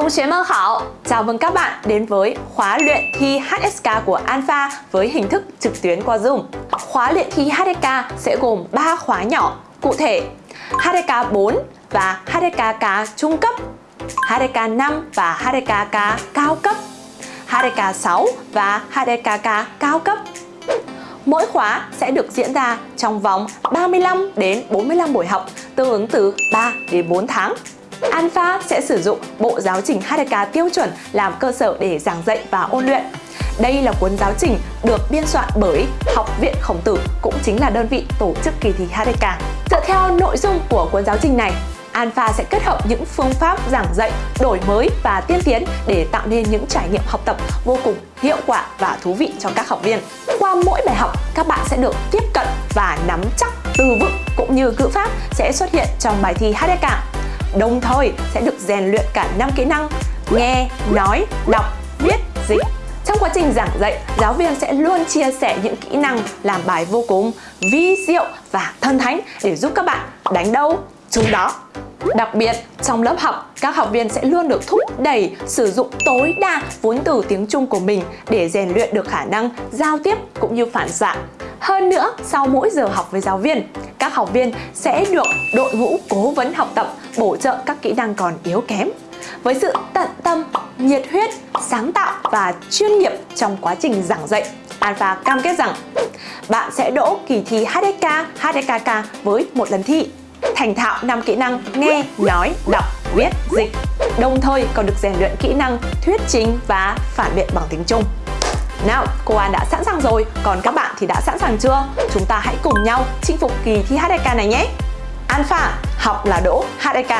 Cùng chế mơ hảo, chào mừng các bạn đến với khóa luyện thi HSK của Alpha với hình thức trực tuyến qua Zoom. Khóa luyện thi HSK sẽ gồm 3 khóa nhỏ, cụ thể HSK 4 và HSKK trung cấp, HSK 5 và HSKK cao cấp, HSK 6 và HSKK cao cấp. Mỗi khóa sẽ được diễn ra trong vòng 35 đến 45 buổi học, tương ứng từ 3 đến 4 tháng. Alpha sẽ sử dụng bộ giáo trình HDK tiêu chuẩn làm cơ sở để giảng dạy và ôn luyện. Đây là cuốn giáo trình được biên soạn bởi Học viện Khổng Tử cũng chính là đơn vị tổ chức kỳ thi HDK. Dựa theo nội dung của cuốn giáo trình này, Alpha sẽ kết hợp những phương pháp giảng dạy đổi mới và tiên tiến để tạo nên những trải nghiệm học tập vô cùng hiệu quả và thú vị cho các học viên. Qua mỗi bài học, các bạn sẽ được tiếp cận và nắm chắc từ vựng cũng như ngữ pháp sẽ xuất hiện trong bài thi HDK đồng thời sẽ được rèn luyện cả năm kỹ năng nghe, nói, đọc, viết, dịch. Trong quá trình giảng dạy, giáo viên sẽ luôn chia sẻ những kỹ năng làm bài vô cùng vi diệu và thân thánh để giúp các bạn đánh đâu chúng đó. Đặc biệt, trong lớp học, các học viên sẽ luôn được thúc đẩy sử dụng tối đa vốn từ tiếng Trung của mình để rèn luyện được khả năng giao tiếp cũng như phản xạ. Hơn nữa, sau mỗi giờ học với giáo viên, các học viên sẽ được đội ngũ cố vấn học tập bổ trợ các kỹ năng còn yếu kém. Với sự tận tâm, nhiệt huyết, sáng tạo và chuyên nghiệp trong quá trình giảng dạy, Alpha cam kết rằng bạn sẽ đỗ kỳ thi HSK, HSKK với một lần thi thành thạo 5 kỹ năng nghe, nói, đọc, viết, dịch đồng thời còn được rèn luyện kỹ năng thuyết trình và phản biện bằng tiếng Trung. Nào, cô An đã sẵn sàng rồi, còn các bạn thì đã sẵn sàng chưa? Chúng ta hãy cùng nhau chinh phục kỳ thi HSK này nhé! Alpha, học là đỗ HSK